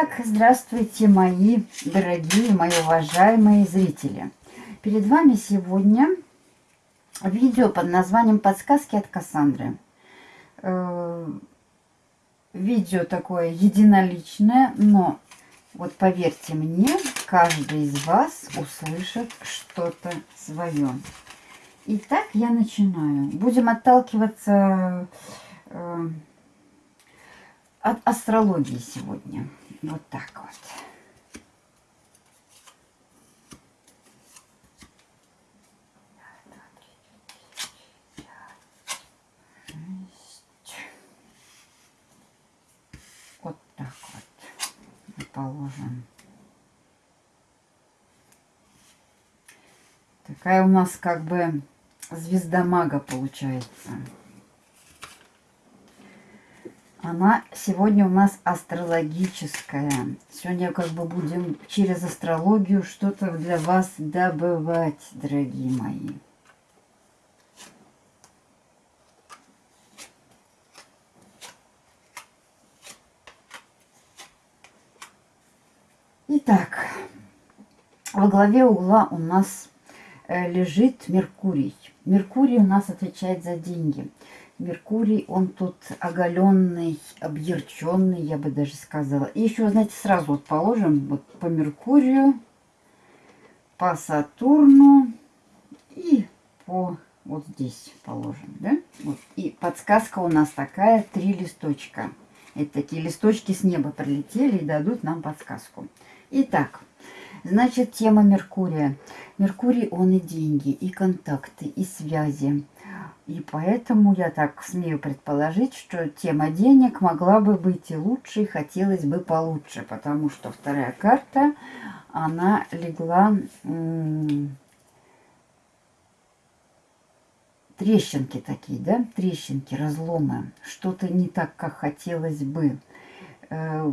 Итак, здравствуйте, мои дорогие, мои уважаемые зрители. Перед вами сегодня видео под названием «Подсказки от Кассандры». Э, видео такое единоличное, но вот поверьте мне, каждый из вас услышит что-то свое. Итак, я начинаю. Будем отталкиваться э, от астрологии сегодня. Вот так вот. Вот так вот положим. Такая у нас как бы звезда мага получается. Она сегодня у нас астрологическая. Сегодня как бы будем через астрологию что-то для вас добывать, дорогие мои. Итак, во главе угла у нас э, лежит Меркурий. Меркурий у нас отвечает за деньги. Меркурий, он тут оголенный, объерченный, я бы даже сказала. И еще, знаете, сразу вот положим вот по Меркурию, по Сатурну и по вот здесь положим, да? Вот. И подсказка у нас такая, три листочка. Это такие листочки с неба прилетели и дадут нам подсказку. Итак, значит, тема Меркурия. Меркурий, он и деньги, и контакты, и связи и поэтому я так смею предположить, что тема денег могла бы быть и лучше, и хотелось бы получше, потому что вторая карта, она легла трещинки такие, да, трещинки, разломы, что-то не так, как хотелось бы. Э,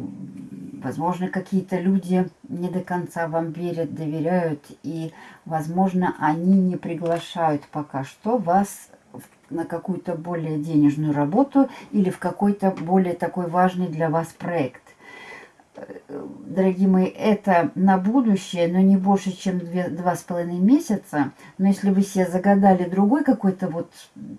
возможно, какие-то люди не до конца вам верят, доверяют, и, возможно, они не приглашают пока что вас на какую-то более денежную работу или в какой-то более такой важный для вас проект. Дорогие мои, это на будущее, но не больше, чем две, два с половиной месяца. Но если вы себе загадали другой какой-то вот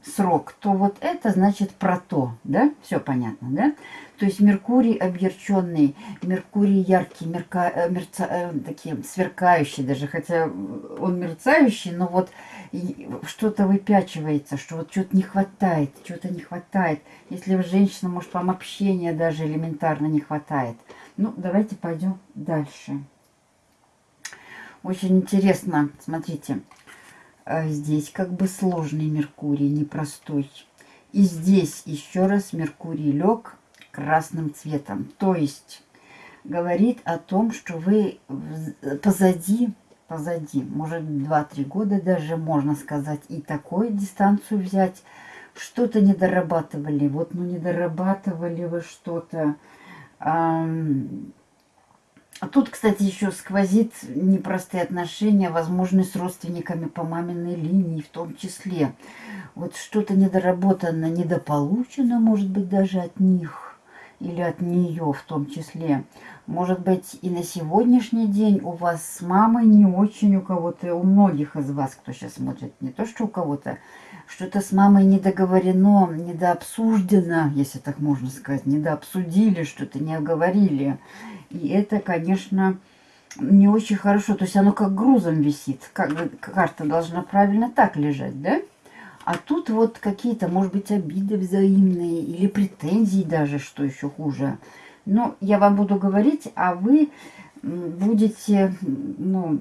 срок, то вот это значит про то, да? Все понятно, да? То есть Меркурий объерченный, Меркурий яркий, мерка, э, мерца, э, такие сверкающие даже, хотя он мерцающий, но вот что-то выпячивается, что вот что-то не хватает, что-то не хватает. Если женщина, может, вам общения даже элементарно не хватает. Ну, давайте пойдем дальше. Очень интересно, смотрите, э, здесь как бы сложный Меркурий, непростой. И здесь еще раз Меркурий лег красным цветом. То есть говорит о том, что вы позади позади. Может, 2-3 года даже, можно сказать, и такую дистанцию взять. Что-то не дорабатывали. Вот, ну, не дорабатывали вы что-то. А тут, кстати, еще сквозит непростые отношения, возможно, с родственниками по маминой линии в том числе. Вот что-то недоработано, недополучено, может быть, даже от них или от нее в том числе. Может быть, и на сегодняшний день у вас с мамой не очень у кого-то, у многих из вас, кто сейчас смотрит, не то что у кого-то, что-то с мамой недоговорено, недообсуждено, если так можно сказать, недообсудили, что-то не оговорили. И это, конечно, не очень хорошо. То есть оно как грузом висит. Как карта должна правильно так лежать, да? А тут вот какие-то, может быть, обиды взаимные или претензии даже, что еще хуже – ну, я вам буду говорить, а вы будете, ну,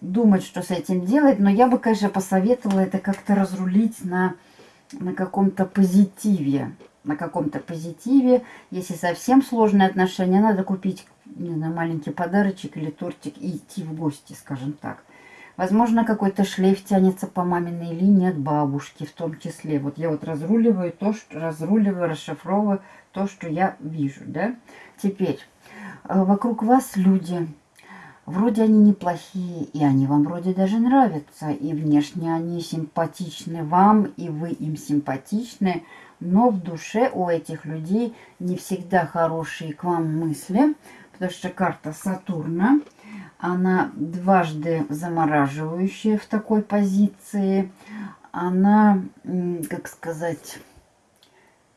думать, что с этим делать. Но я бы, конечно, посоветовала это как-то разрулить на, на каком-то позитиве. На каком-то позитиве. Если совсем сложные отношения, надо купить, не знаю, маленький подарочек или тортик и идти в гости, скажем так. Возможно, какой-то шлейф тянется по маминой линии от бабушки в том числе. Вот я вот разруливаю то, что разруливаю, расшифровываю то, что я вижу, да. Теперь, э, вокруг вас люди, вроде они неплохие, и они вам вроде даже нравятся, и внешне они симпатичны вам, и вы им симпатичны, но в душе у этих людей не всегда хорошие к вам мысли, потому что карта Сатурна, она дважды замораживающая в такой позиции, она, как сказать,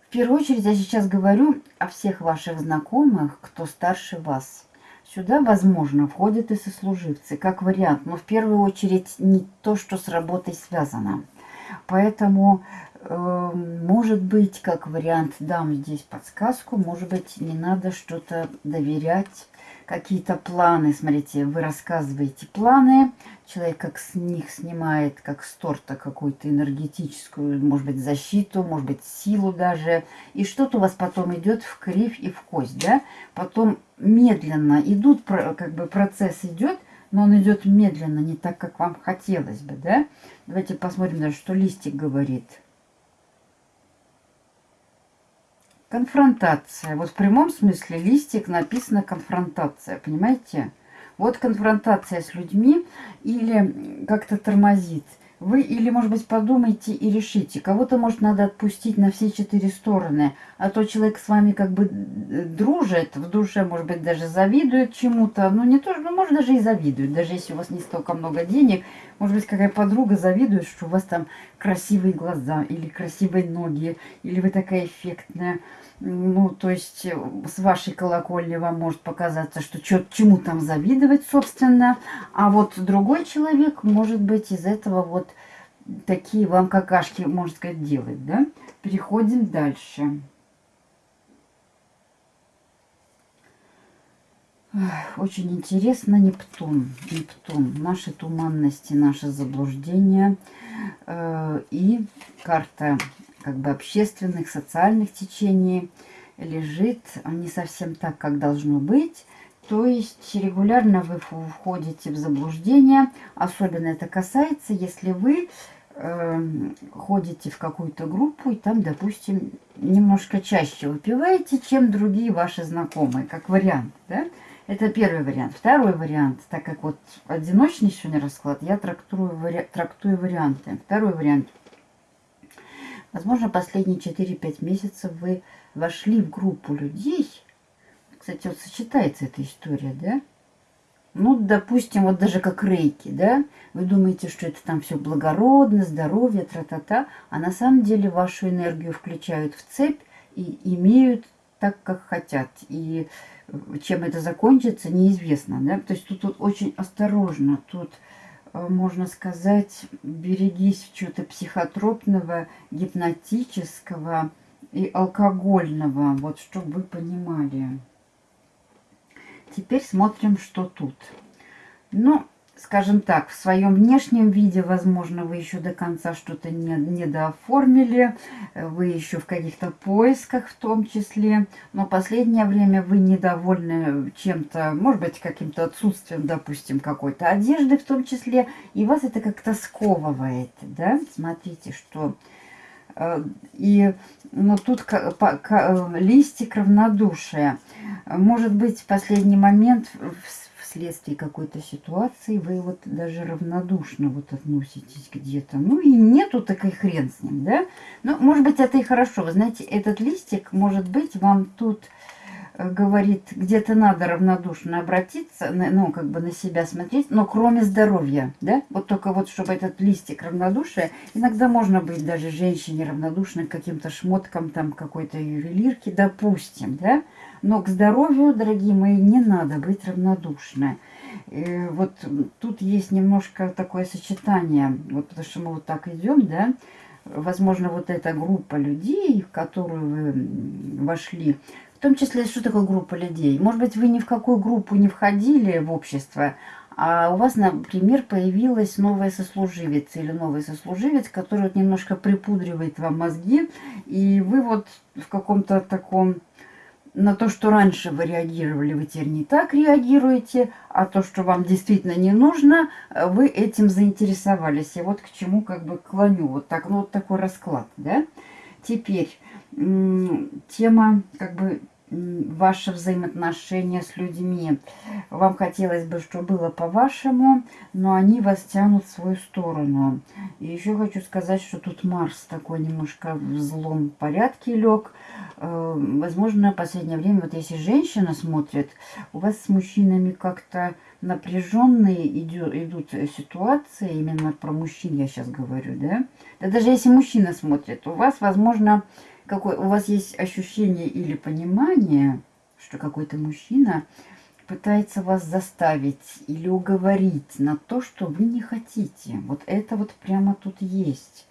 в первую очередь я сейчас говорю о всех ваших знакомых, кто старше вас. Сюда, возможно, входят и сослуживцы, как вариант, но в первую очередь не то, что с работой связано. Поэтому, э, может быть, как вариант, дам здесь подсказку, может быть, не надо что-то доверять какие-то планы. Смотрите, вы рассказываете планы, человек как с них снимает, как с торта какую-то энергетическую, может быть, защиту, может быть, силу даже. И что-то у вас потом идет в кривь и в кость, да? Потом медленно идут, как бы процесс идет, но он идет медленно, не так, как вам хотелось бы, да? Давайте посмотрим что листик говорит. Конфронтация. Вот в прямом смысле листик написано конфронтация, понимаете? Вот конфронтация с людьми или как-то тормозит. Вы или, может быть, подумайте и решите. Кого-то, может, надо отпустить на все четыре стороны. А то человек с вами как бы дружит, в душе, может быть, даже завидует чему-то. Ну, не то, ну, может, даже и завидует. Даже если у вас не столько много денег. Может быть, какая подруга завидует, что у вас там красивые глаза или красивые ноги. Или вы такая эффектная. Ну, то есть э, с вашей колокольни вам может показаться, что чё, чему там завидовать, собственно. А вот другой человек, может быть, из этого вот такие вам какашки, можно сказать, делать, да? Переходим дальше. Очень интересно Нептун. Нептун. Наши туманности, наши заблуждения. Э, и карта как бы общественных, социальных течений лежит не совсем так, как должно быть. То есть регулярно вы входите в заблуждение. Особенно это касается, если вы э, ходите в какую-то группу и там, допустим, немножко чаще выпиваете, чем другие ваши знакомые, как вариант. Да? Это первый вариант. Второй вариант, так как вот одиночный сегодня расклад, я трактую, вари... трактую варианты. Второй вариант – Возможно, последние 4-5 месяцев вы вошли в группу людей. Кстати, вот сочетается эта история, да? Ну, допустим, вот даже как рейки, да? Вы думаете, что это там все благородно, здоровье, тра-та-та. А на самом деле вашу энергию включают в цепь и имеют так, как хотят. И чем это закончится, неизвестно, да? То есть тут, тут очень осторожно. Тут Э, можно сказать, берегись чего-то психотропного, гипнотического и алкогольного, вот чтобы вы понимали. Теперь смотрим, что тут. Ну, скажем так, в своем внешнем виде, возможно, вы еще до конца что-то не, не дооформили, вы еще в каких-то поисках в том числе, но последнее время вы недовольны чем-то, может быть, каким-то отсутствием, допустим, какой-то одежды в том числе, и вас это как-то сковывает, да? Смотрите, что... Э, и ну, тут листик равнодушия. Может быть, в последний момент вследствие какой-то ситуации вы вот даже равнодушно вот относитесь где-то. Ну и нету, так и хрен с ним, да? Ну, может быть, это и хорошо. Вы знаете, этот листик, может быть, вам тут э, говорит, где-то надо равнодушно обратиться, ну, как бы на себя смотреть, но кроме здоровья, да, вот только вот, чтобы этот листик равнодушия, иногда можно быть даже женщине равнодушной к каким-то шмоткам, там, какой-то ювелирки, допустим, да, но к здоровью, дорогие мои, не надо быть равнодушны. И вот тут есть немножко такое сочетание, вот потому что мы вот так идем, да, возможно, вот эта группа людей, в которую вы вошли, в том числе, что такое группа людей? Может быть, вы ни в какую группу не входили в общество, а у вас, например, появилась новая сослуживец или новый сослуживец, который вот немножко припудривает вам мозги, и вы вот в каком-то таком на то, что раньше вы реагировали, вы теперь не так реагируете, а то, что вам действительно не нужно, вы этим заинтересовались. И вот к чему как бы клоню. Вот, так, ну, вот такой расклад, да. Теперь тема как бы ваши взаимоотношения с людьми. Вам хотелось бы, чтобы было по-вашему, но они вас тянут в свою сторону. И еще хочу сказать, что тут Марс такой немножко в злом порядке лег. Э, возможно, в последнее время, вот если женщина смотрит, у вас с мужчинами как-то напряженные идут ситуации, именно про мужчин я сейчас говорю, да? Да даже если мужчина смотрит, у вас, возможно, какой, у вас есть ощущение или понимание, что какой-то мужчина пытается вас заставить или уговорить на то, что вы не хотите. Вот это вот прямо тут есть.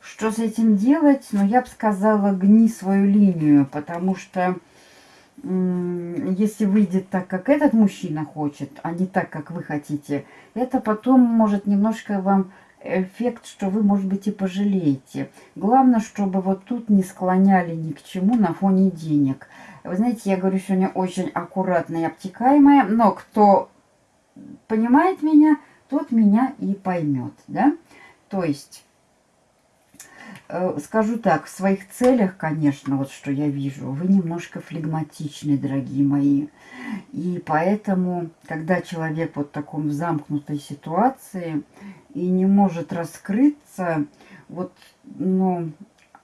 Что с этим делать? Ну, я бы сказала, гни свою линию, потому что если выйдет так, как этот мужчина хочет, а не так, как вы хотите, это потом может немножко вам эффект, что вы, может быть, и пожалеете. Главное, чтобы вот тут не склоняли ни к чему на фоне денег. Вы знаете, я говорю сегодня очень аккуратно и обтекаемая, но кто понимает меня, тот меня и поймет, да? То есть скажу так, в своих целях, конечно, вот что я вижу, вы немножко флегматичны, дорогие мои. И поэтому, когда человек вот в таком замкнутой ситуации и не может раскрыться, вот, ну,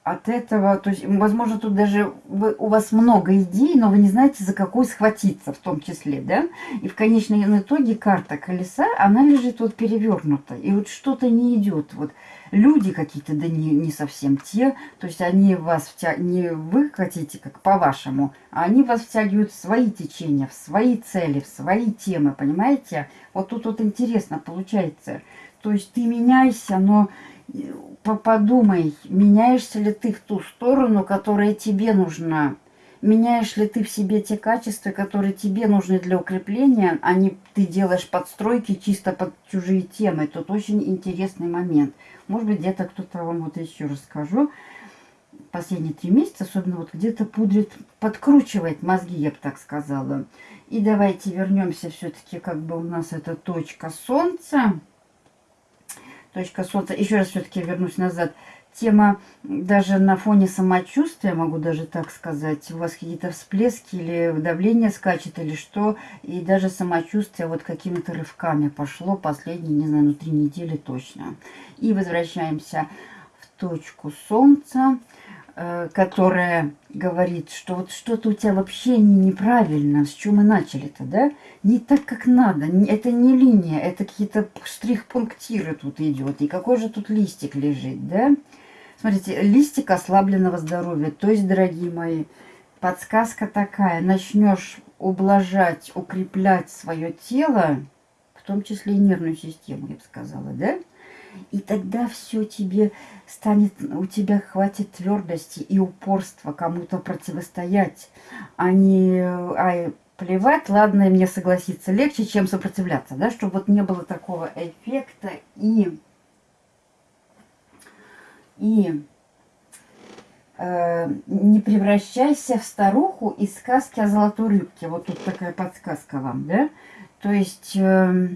от этого, то есть, возможно, тут даже вы, у вас много идей, но вы не знаете, за какой схватиться в том числе, да? И в конечном итоге карта колеса, она лежит вот перевернута, и вот что-то не идет, вот люди какие-то, да не, не совсем те, то есть они вас втя... не вы хотите, как по-вашему, а они вас втягивают в свои течения, в свои цели, в свои темы, понимаете? Вот тут вот интересно получается. То есть ты меняйся, но подумай, меняешься ли ты в ту сторону, которая тебе нужна. Меняешь ли ты в себе те качества, которые тебе нужны для укрепления, а не ты делаешь подстройки чисто под чужие темы. Тут очень интересный момент. Может быть, где-то кто-то вам вот еще расскажу. Последние три месяца, особенно вот где-то пудрит, подкручивает мозги, я бы так сказала. И давайте вернемся все-таки, как бы у нас это точка солнца. Точка солнца. Еще раз все-таки вернусь назад тема даже на фоне самочувствия, могу даже так сказать, у вас какие-то всплески или давление скачет или что, и даже самочувствие вот какими-то рывками пошло последние, не знаю, ну три недели точно. И возвращаемся в точку Солнца, которая говорит, что вот что-то у тебя вообще не неправильно, с чего мы начали-то, да? Не так, как надо, это не линия, это какие-то штрих-пунктиры тут идет, и какой же тут листик лежит, да? Смотрите, листик ослабленного здоровья. То есть, дорогие мои, подсказка такая. Начнешь ублажать, укреплять свое тело, в том числе и нервную систему, я бы сказала, да? И тогда все тебе станет, у тебя хватит твердости и упорства кому-то противостоять, а не а плевать, ладно, мне согласиться легче, чем сопротивляться, да, чтобы вот не было такого эффекта и и э, не превращайся в старуху из сказки о золотой рыбке. Вот тут такая подсказка вам, да? То есть... Э,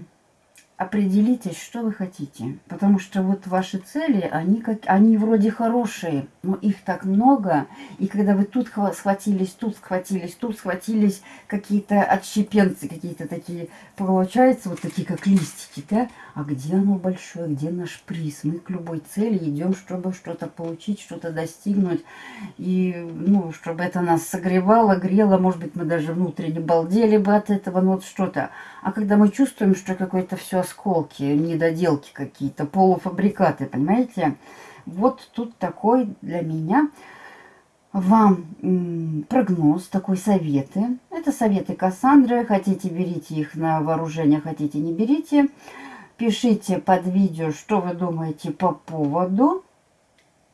определитесь, что вы хотите. Потому что вот ваши цели, они, как, они вроде хорошие, но их так много. И когда вы тут схватились, тут схватились, тут схватились, какие-то отщепенцы, какие-то такие, получается, вот такие как листики, да? А где оно большое, где наш приз? Мы к любой цели идем, чтобы что-то получить, что-то достигнуть. И, ну, чтобы это нас согревало, грело, может быть, мы даже внутренне балдели бы от этого, ну, вот что-то. А когда мы чувствуем, что какое-то все осколки, недоделки какие-то, полуфабрикаты, понимаете? Вот тут такой для меня вам прогноз, такой советы. Это советы Кассандры. Хотите, берите их на вооружение, хотите, не берите. Пишите под видео, что вы думаете по поводу.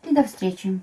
И до встречи.